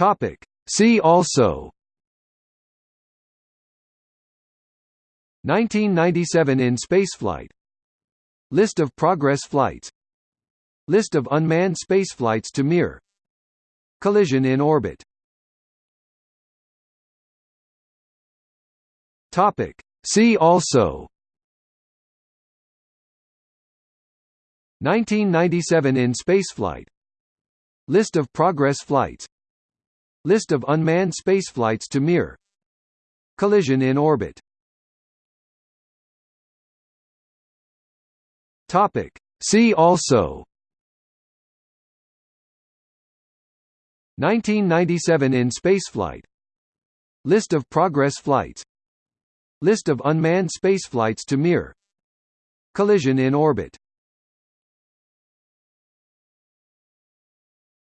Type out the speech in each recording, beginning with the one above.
Topic. See also. 1997 in spaceflight List of progress flights. List of unmanned spaceflights to Mir. Collision in orbit. Topic. See also. 1997 in spaceflight List of progress flights List of unmanned spaceflights to Mir Collision in orbit. Topic. See also. 1997 in spaceflight. List of progress flights. List of unmanned spaceflights to Mir Collision in orbit.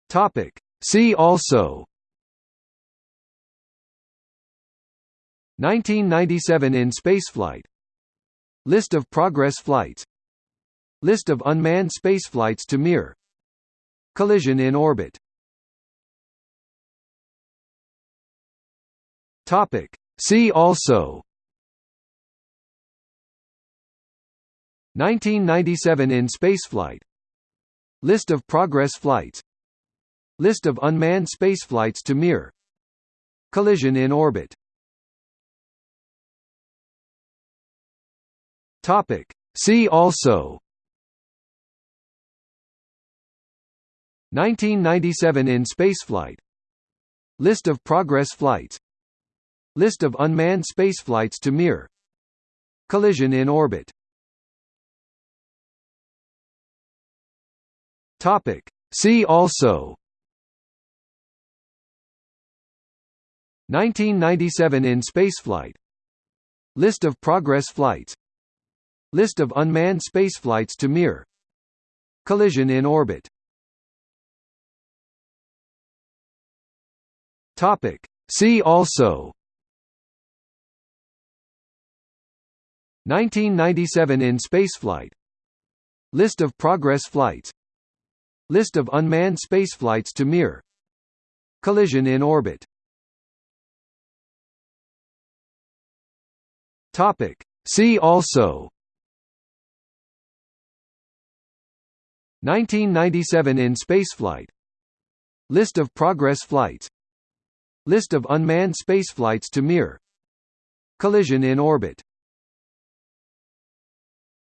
Topic. See also 1997 in spaceflight. List of progress flights. List of unmanned spaceflights to Mir Collision in orbit. Topic. See also. 1997 in spaceflight. List of progress flights. List of unmanned spaceflights to Mir Collision in orbit Topic. See also. 1997 in spaceflight. List of progress flights. List of unmanned spaceflights to Mir Collision in orbit. Topic. See also. 1997 in spaceflight. List of progress flights List of unmanned spaceflights to Mir Collision in orbit. See also. 1997 in spaceflight. List of progress flights. List of unmanned spaceflights to Mir Collision in orbit. See also 1997 in spaceflight. List of progress flights. List of unmanned spaceflights to Mir Collision in orbit